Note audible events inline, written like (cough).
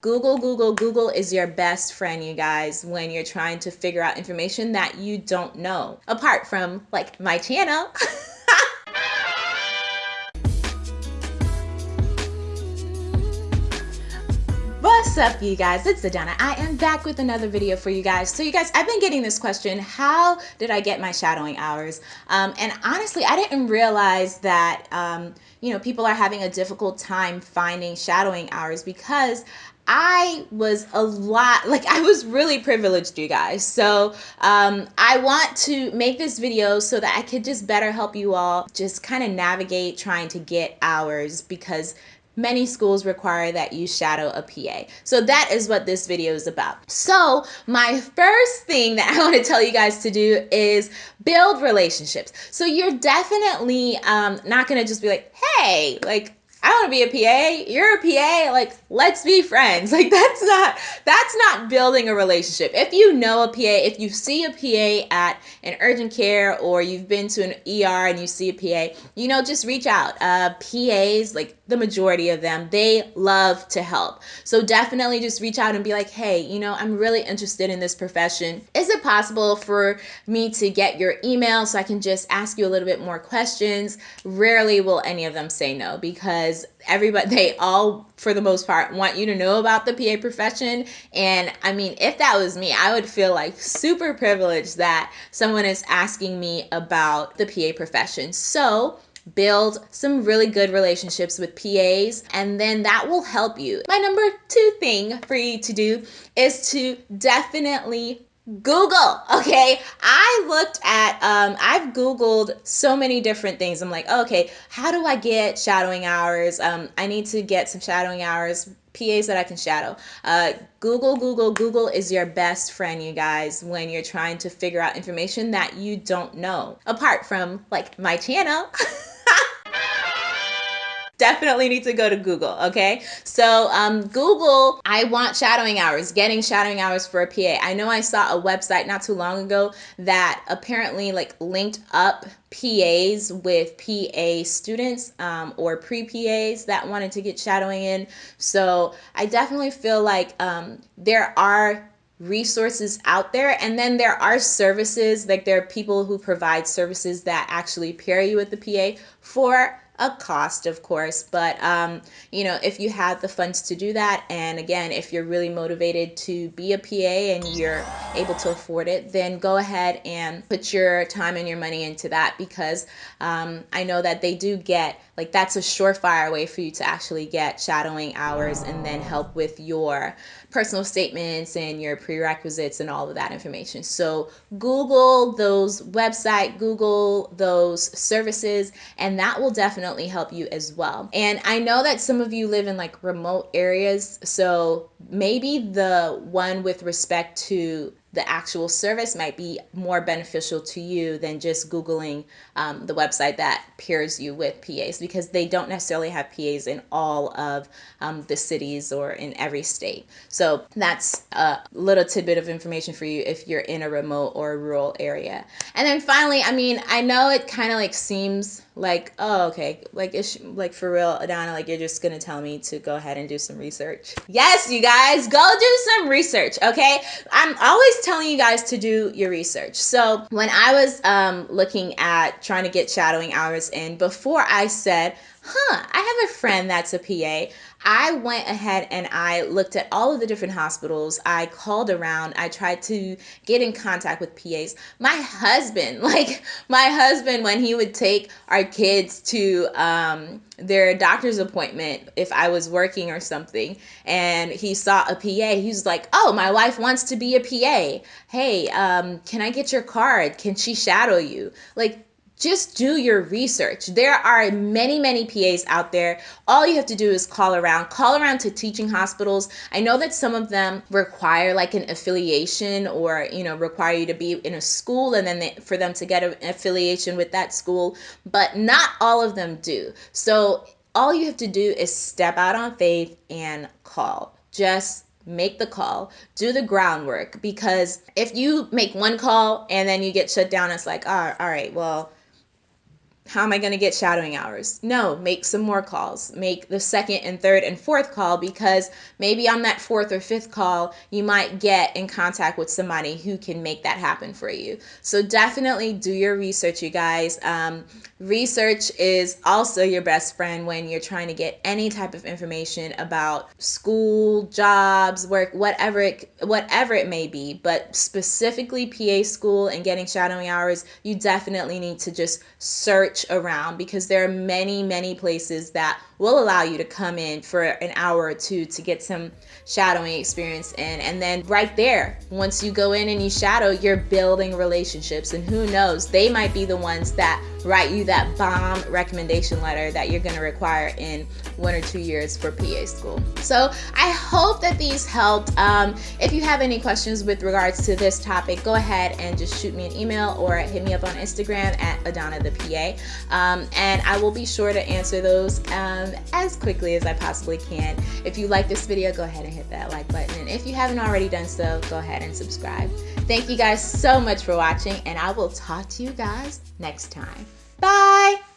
Google, Google, Google is your best friend, you guys, when you're trying to figure out information that you don't know. Apart from like my channel. (laughs) What's up you guys? It's Adana. I am back with another video for you guys. So you guys, I've been getting this question, how did I get my shadowing hours? Um, and honestly, I didn't realize that, um, you know, people are having a difficult time finding shadowing hours because I was a lot, like I was really privileged, you guys. So um, I want to make this video so that I could just better help you all just kind of navigate trying to get hours because many schools require that you shadow a PA. So that is what this video is about. So my first thing that (laughs) I want to tell you guys to do is build relationships. So you're definitely um, not to just be like, hey, like I want to be a PA. You're a PA. Like, let's be friends. (laughs) Like, that's not that's not building a relationship. If you know a PA, if you see a PA at an urgent care or you've been to an ER and you see a PA, you know, just reach out. Uh, PAs, like the majority of them, they love to help. So definitely just reach out and be like, hey, you know, I'm really interested in this profession. Is it possible for me to get your email so I can just ask you a little bit more questions? Rarely will any of them say no because because everybody they all for the most part want you to know about the PA profession and I mean if that was me I would feel like super privileged that someone is asking me about the PA profession so build some really good relationships with PAs and then that will help you. My number two thing for you to do is to definitely Google, okay? I looked at, um, I've Googled so many different things. I'm like, okay, how do I get shadowing hours? Um, I need to get some shadowing hours, PAs that I can shadow. Uh, Google, Google, Google is your best friend, you guys, when you're trying to figure out information that you don't know. Apart from like my channel. (laughs) definitely need to go to Google, okay? So um, Google, I want shadowing hours, getting shadowing hours for a PA. I know I saw a website not too long ago that apparently like linked up PAs with PA students um, or pre-PAs that wanted to get shadowing in. So I definitely feel like um, there are resources out there and then there are services like there are people who provide services that actually pair you with the PA for a cost, of course, but um, you know, if you have the funds to do that, and again, if you're really motivated to be a PA and you're able to afford it, then go ahead and put your time and your money into that because um, I know that they do get like that's a surefire way for you to actually get shadowing hours and then help with your personal statements and your prerequisites and all of that information. So Google those website, Google those services, and that will definitely help you as well. And I know that some of you live in like remote areas, so maybe the one with respect to the actual service might be more beneficial to you than just Googling um, the website that pairs you with PAs because they don't necessarily have PAs in all of um, the cities or in every state. So that's a little tidbit of information for you if you're in a remote or a rural area. And then finally, I mean, I know it kind of like seems like oh okay like it's like for real adana like you're just gonna tell me to go ahead and do some research yes you guys go do some research okay i'm always telling you guys to do your research so when i was um, looking at trying to get shadowing hours in before i said huh, I have a friend that's a PA. I went ahead and I looked at all of the different hospitals. I called around. I tried to get in contact with PAs. My husband, (laughs) like my husband, when he would take our kids to um, their doctor's appointment, if I was working or something, and he saw a PA, he was like, "Oh, my wife wants to be a PA. Hey, um, can I get your card? Can she shadow you?" Like just do your research. There are many, many PAs out there. All you have to do is call around, call around to teaching hospitals. I know that some of them require like an affiliation or, you know, require you to be in a school and then they, for them to get an affiliation with that school, but not all of them do. So all you have to do is step out on faith and call. Just make the call, do the groundwork because if you make one call and then you get shut down, it's like, oh, all right, well, how am I going to get shadowing hours? No, make some more calls. Make the second and third and fourth call because maybe on that fourth or fifth call, you might get in contact with somebody who can make that happen for you. So definitely do your research, you guys. Um, research is also your best friend when you're trying to get any type of information about school, jobs, work, whatever it, whatever it may be. But specifically PA school and getting shadowing hours, you definitely need to just search search around because there are many, many places that will allow you to come in for an hour or two to get some shadowing experience in. And then right there, once you go in and you shadow, you're building relationships. And who knows, they might be the ones that write you that bomb recommendation letter that you're going to require in one or two years for PA school. So I hope that these helped. Um, if you have any questions with regards to this topic, go ahead and just shoot me an email or hit me up on Instagram at Adana the PA. Um, and I will be sure to answer those um, as quickly as I possibly can. If you like this video, go ahead and hit that like button. And if you haven't already done so, go ahead and subscribe. Thank you guys so much for watching, and I will talk to you guys next time. Bye!